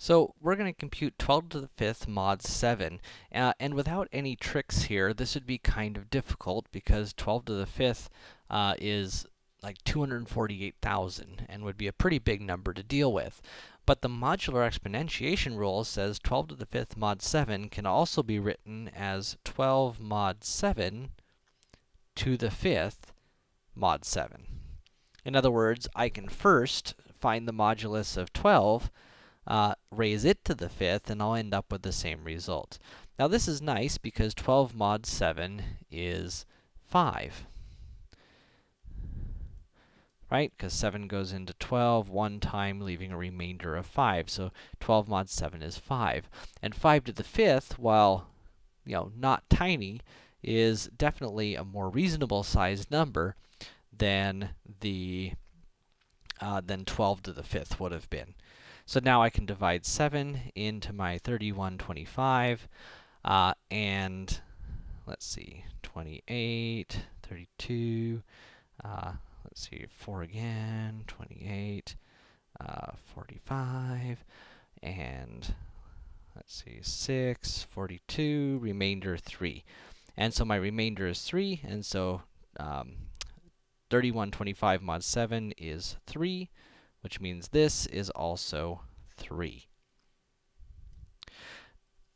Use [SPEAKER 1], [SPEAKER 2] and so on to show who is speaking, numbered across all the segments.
[SPEAKER 1] So, we're going to compute 12 to the 5th mod 7, uh, and without any tricks here, this would be kind of difficult, because 12 to the 5th uh, is like 248,000, and would be a pretty big number to deal with. But the modular exponentiation rule says 12 to the 5th mod 7 can also be written as 12 mod 7 to the 5th mod 7. In other words, I can first find the modulus of 12, uh, raise it to the fifth, and I'll end up with the same result. Now this is nice because 12 mod 7 is 5. Right? Because 7 goes into 12 one time, leaving a remainder of 5. So 12 mod 7 is 5. And 5 to the fifth, while, you know, not tiny, is definitely a more reasonable sized number than the, uh, than 12 to the fifth would have been. So now I can divide 7 into my 3125, uh, and let's see, 28, 32, uh, let's see, 4 again, 28, uh, 45, and let's see, 6, 42, remainder 3. And so my remainder is 3, and so um, 3125 mod 7 is 3 which means this is also 3.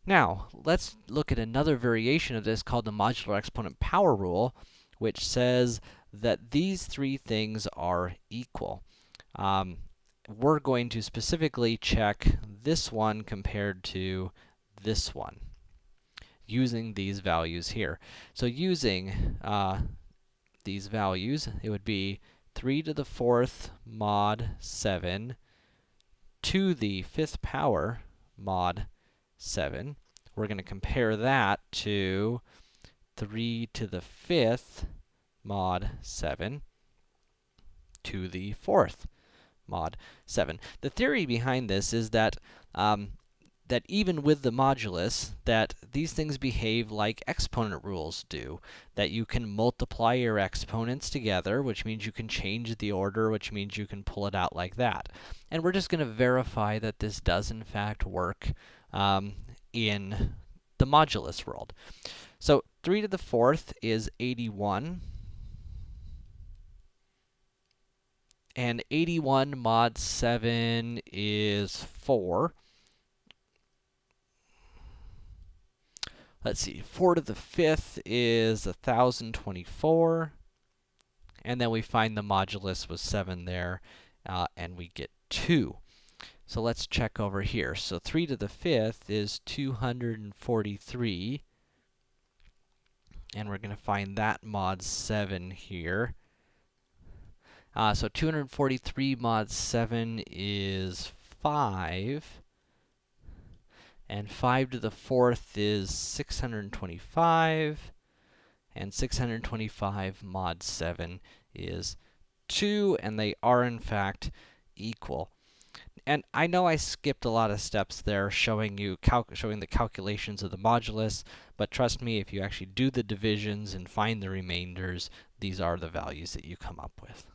[SPEAKER 1] Now, let's look at another variation of this called the modular exponent power rule, which says that these three things are equal. Um, we're going to specifically check this one compared to this one, using these values here. So using uh, these values, it would be 3 to the 4th mod 7 to the 5th power mod 7. We're going to compare that to 3 to the 5th mod 7 to the 4th mod 7. The theory behind this is that um, that even with the modulus, that these things behave like exponent rules do. That you can multiply your exponents together, which means you can change the order, which means you can pull it out like that. And we're just going to verify that this does in fact work um, in the modulus world. So 3 to the 4th is 81. And 81 mod 7 is 4. Let's see, 4 to the 5th is 1024. And then we find the modulus was 7 there, uh, and we get 2. So let's check over here. So 3 to the 5th is 243. And we're going to find that mod 7 here. Uh, so 243 mod 7 is 5 and 5 to the 4th is 625, and 625 mod 7 is 2, and they are in fact equal. And I know I skipped a lot of steps there showing you showing the calculations of the modulus, but trust me, if you actually do the divisions and find the remainders, these are the values that you come up with.